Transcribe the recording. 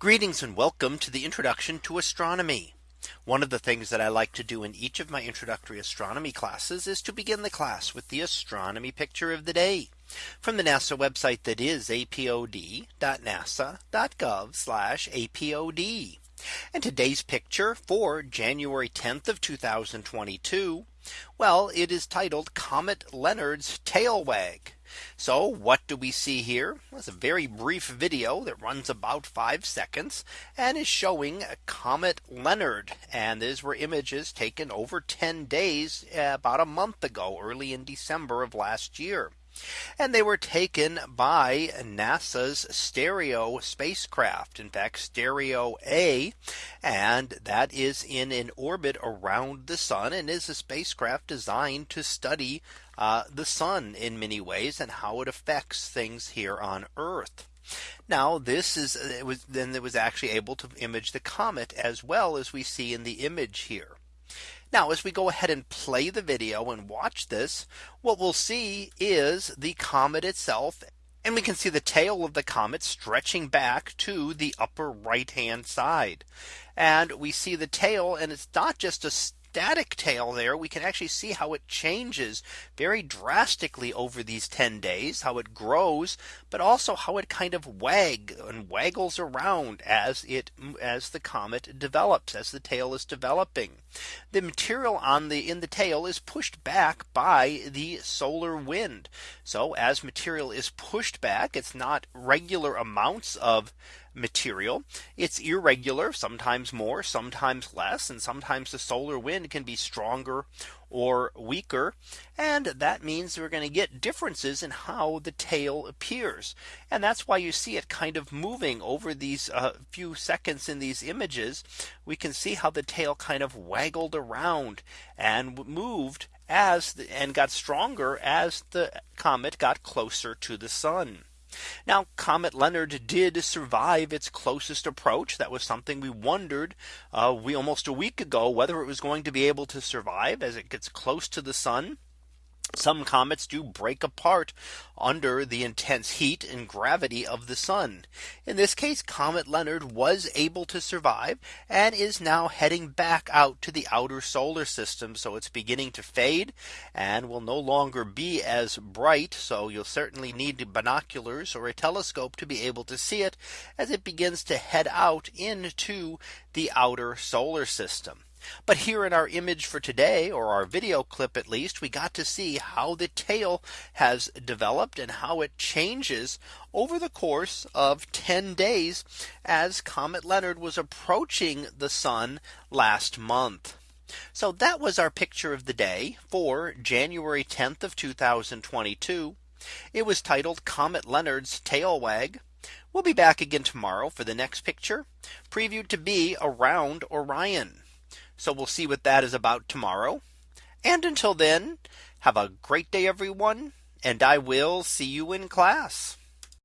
Greetings and welcome to the introduction to astronomy. One of the things that I like to do in each of my introductory astronomy classes is to begin the class with the astronomy picture of the day from the NASA website that is apod.nasa.gov apod. And today's picture for January 10th of 2022. Well, it is titled Comet Leonard's tail wag. So what do we see here? It's a very brief video that runs about five seconds and is showing a Comet Leonard. And these were images taken over 10 days eh, about a month ago, early in December of last year. And they were taken by NASA's STEREO spacecraft. In fact, STEREO A. And that is in an orbit around the sun and is a spacecraft designed to study uh, the sun in many ways and how it affects things here on Earth. Now this is it was then it was actually able to image the comet as well as we see in the image here. Now as we go ahead and play the video and watch this, what we'll see is the comet itself. And we can see the tail of the comet stretching back to the upper right hand side. And we see the tail and it's not just a static tail there, we can actually see how it changes very drastically over these 10 days, how it grows, but also how it kind of wag and waggles around as it as the comet develops as the tail is developing. The material on the in the tail is pushed back by the solar wind. So as material is pushed back, it's not regular amounts of material. It's irregular, sometimes more, sometimes less, and sometimes the solar wind can be stronger or weaker. And that means we're going to get differences in how the tail appears. And that's why you see it kind of moving over these uh, few seconds in these images. We can see how the tail kind of waggled around and moved as the, and got stronger as the comet got closer to the sun. Now Comet Leonard did survive its closest approach. That was something we wondered uh, we almost a week ago whether it was going to be able to survive as it gets close to the sun. Some comets do break apart under the intense heat and gravity of the sun. In this case, Comet Leonard was able to survive and is now heading back out to the outer solar system. So it's beginning to fade and will no longer be as bright. So you'll certainly need binoculars or a telescope to be able to see it as it begins to head out into the outer solar system. But here in our image for today or our video clip at least we got to see how the tail has developed and how it changes over the course of 10 days as Comet Leonard was approaching the sun last month. So that was our picture of the day for January 10th of 2022. It was titled Comet Leonard's tail wag. We'll be back again tomorrow for the next picture previewed to be around Orion. So we'll see what that is about tomorrow. And until then, have a great day, everyone. And I will see you in class.